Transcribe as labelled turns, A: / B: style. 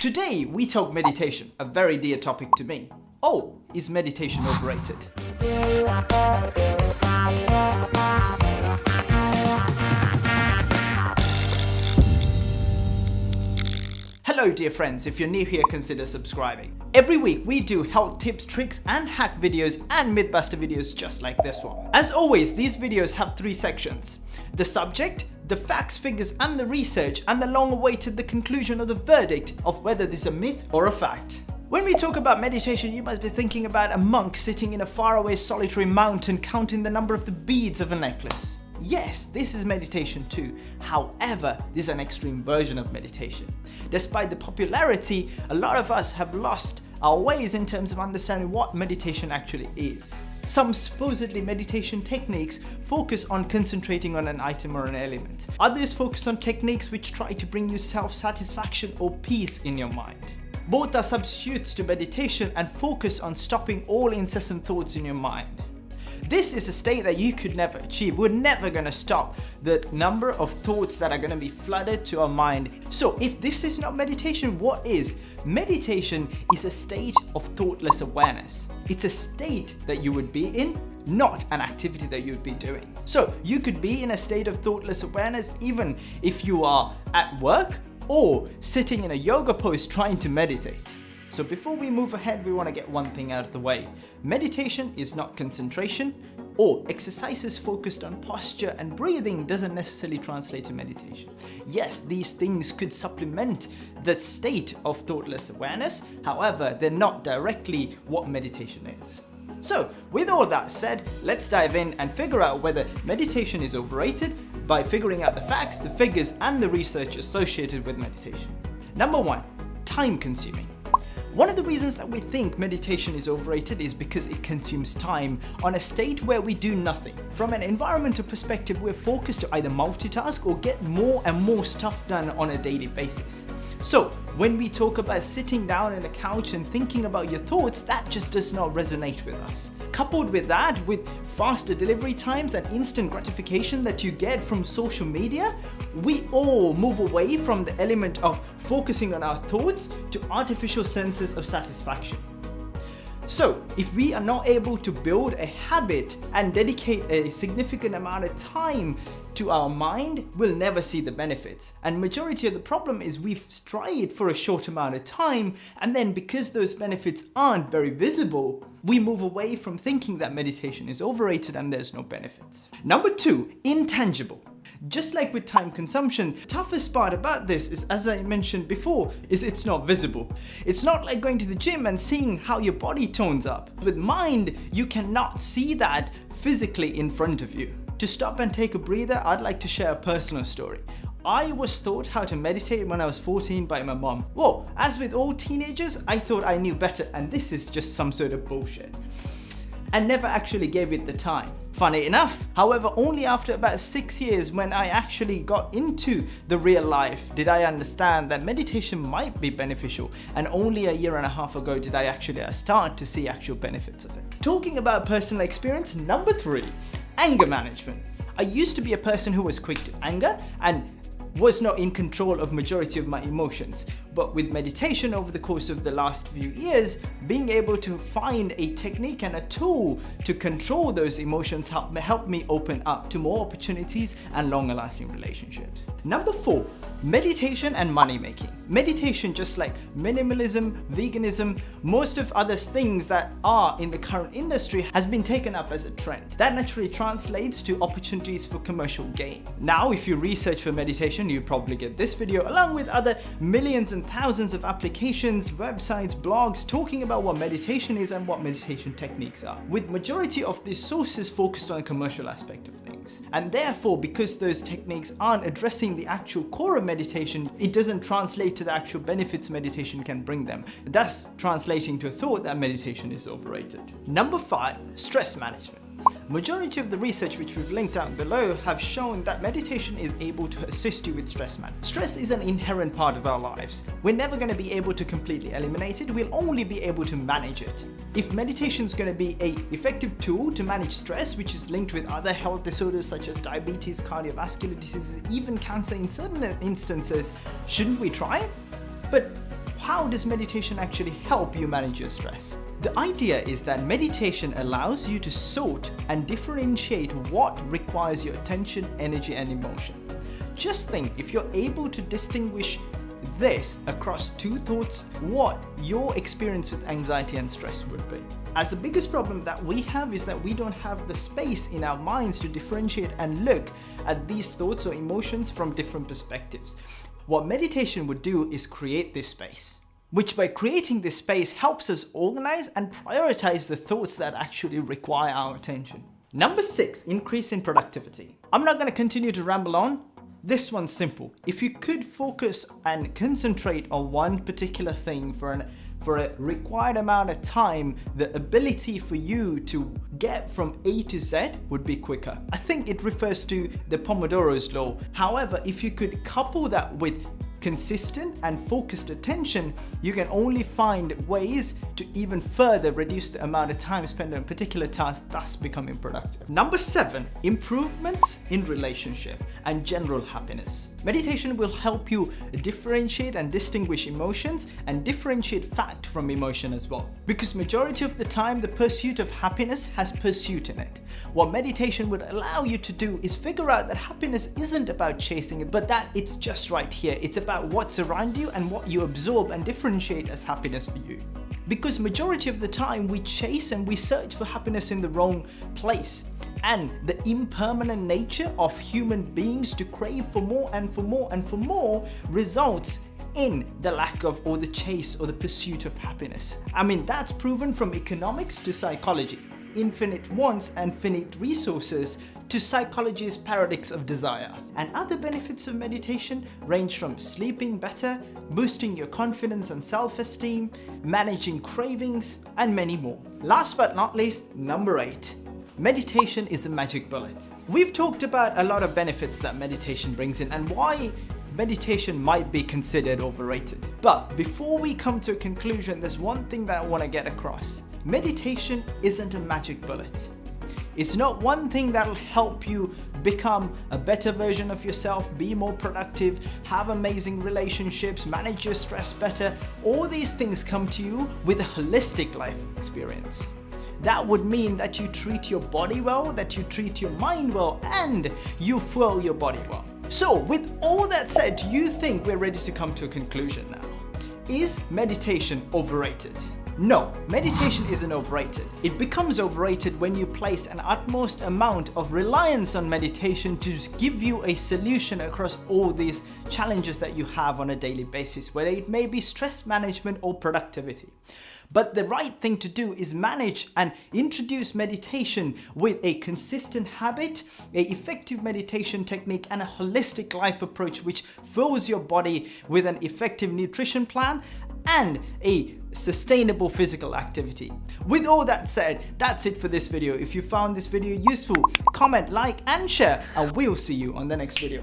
A: Today we talk meditation, a very dear topic to me. Oh, is meditation overrated? Hello dear friends, if you're new here consider subscribing. Every week we do health tips, tricks and hack videos and mythbuster videos just like this one. As always, these videos have three sections. The subject, the facts, figures and the research and the long awaited the conclusion of the verdict of whether this is a myth or a fact. When we talk about meditation, you must be thinking about a monk sitting in a faraway solitary mountain counting the number of the beads of a necklace. Yes, this is meditation too. However, this is an extreme version of meditation. Despite the popularity, a lot of us have lost our ways in terms of understanding what meditation actually is. Some supposedly meditation techniques focus on concentrating on an item or an element. Others focus on techniques which try to bring you self-satisfaction or peace in your mind. Both are substitutes to meditation and focus on stopping all incessant thoughts in your mind. This is a state that you could never achieve. We're never going to stop the number of thoughts that are going to be flooded to our mind. So if this is not meditation, what is? Meditation is a state of thoughtless awareness. It's a state that you would be in not an activity that you'd be doing. So you could be in a state of thoughtless awareness even if you are at work or sitting in a yoga pose trying to meditate. So before we move ahead, we want to get one thing out of the way. Meditation is not concentration or exercises focused on posture and breathing doesn't necessarily translate to meditation. Yes, these things could supplement the state of thoughtless awareness. However, they're not directly what meditation is. So with all that said, let's dive in and figure out whether meditation is overrated by figuring out the facts, the figures and the research associated with meditation. Number one, time consuming. One of the reasons that we think meditation is overrated is because it consumes time on a state where we do nothing. From an environmental perspective, we're focused to either multitask or get more and more stuff done on a daily basis. So when we talk about sitting down on a couch and thinking about your thoughts, that just does not resonate with us. Coupled with that, with faster delivery times and instant gratification that you get from social media, we all move away from the element of focusing on our thoughts to artificial senses of satisfaction. So if we are not able to build a habit and dedicate a significant amount of time to our mind, we'll never see the benefits. And majority of the problem is we strive for a short amount of time and then because those benefits aren't very visible, we move away from thinking that meditation is overrated and there's no benefits. Number two, intangible. Just like with time consumption, toughest part about this is, as I mentioned before, is it's not visible. It's not like going to the gym and seeing how your body tones up. With mind, you cannot see that physically in front of you. To stop and take a breather, I'd like to share a personal story. I was taught how to meditate when I was 14 by my mom. Whoa, as with all teenagers, I thought I knew better and this is just some sort of bullshit. And never actually gave it the time. Funny enough, however, only after about six years when I actually got into the real life did I understand that meditation might be beneficial and only a year and a half ago did I actually start to see actual benefits of it. Talking about personal experience, number three, anger management. I used to be a person who was quick to anger and was not in control of majority of my emotions. But with meditation over the course of the last few years, being able to find a technique and a tool to control those emotions helped help me open up to more opportunities and longer lasting relationships. Number four, meditation and money making. Meditation, just like minimalism, veganism, most of other things that are in the current industry has been taken up as a trend. That naturally translates to opportunities for commercial gain. Now, if you research for meditation, you probably get this video along with other millions and and thousands of applications, websites, blogs talking about what meditation is and what meditation techniques are, with majority of these sources focused on commercial aspect of things. And therefore, because those techniques aren't addressing the actual core of meditation, it doesn't translate to the actual benefits meditation can bring them, thus translating to a thought that meditation is overrated. Number five, stress management. Majority of the research which we've linked down below have shown that meditation is able to assist you with stress management. Stress is an inherent part of our lives. We're never going to be able to completely eliminate it, we'll only be able to manage it. If meditation is going to be a effective tool to manage stress, which is linked with other health disorders such as diabetes, cardiovascular diseases, even cancer in certain instances, shouldn't we try it? But how does meditation actually help you manage your stress? The idea is that meditation allows you to sort and differentiate what requires your attention, energy and emotion. Just think if you're able to distinguish this across two thoughts, what your experience with anxiety and stress would be. As the biggest problem that we have is that we don't have the space in our minds to differentiate and look at these thoughts or emotions from different perspectives. What meditation would do is create this space which by creating this space helps us organize and prioritize the thoughts that actually require our attention. Number six, increase in productivity. I'm not going to continue to ramble on. This one's simple. If you could focus and concentrate on one particular thing for an for a required amount of time, the ability for you to get from A to Z would be quicker. I think it refers to the Pomodoro's law. However, if you could couple that with consistent and focused attention, you can only find ways to even further reduce the amount of time spent on a particular task, thus becoming productive. Number seven, improvements in relationship and general happiness. Meditation will help you differentiate and distinguish emotions and differentiate fact from emotion as well. Because majority of the time, the pursuit of happiness has pursuit in it. What meditation would allow you to do is figure out that happiness isn't about chasing it, but that it's just right here. It's about what's around you and what you absorb and differentiate as happiness for you. Because majority of the time we chase and we search for happiness in the wrong place and the impermanent nature of human beings to crave for more and for more and for more results in the lack of or the chase or the pursuit of happiness. I mean, that's proven from economics to psychology. Infinite wants and finite resources to psychology's paradox of desire. And other benefits of meditation range from sleeping better, boosting your confidence and self-esteem, managing cravings, and many more. Last but not least, number 8. Meditation is the magic bullet. We've talked about a lot of benefits that meditation brings in and why meditation might be considered overrated. But before we come to a conclusion, there's one thing that I want to get across. Meditation isn't a magic bullet. It's not one thing that'll help you become a better version of yourself, be more productive, have amazing relationships, manage your stress better. All these things come to you with a holistic life experience. That would mean that you treat your body well, that you treat your mind well, and you fuel your body well. So with all that said, do you think we're ready to come to a conclusion now? Is meditation overrated? No, meditation isn't overrated. It becomes overrated when you place an utmost amount of reliance on meditation to give you a solution across all these challenges that you have on a daily basis, whether it may be stress management or productivity. But the right thing to do is manage and introduce meditation with a consistent habit, a effective meditation technique and a holistic life approach which fills your body with an effective nutrition plan and a sustainable physical activity. With all that said, that's it for this video. If you found this video useful, comment, like and share and we'll see you on the next video.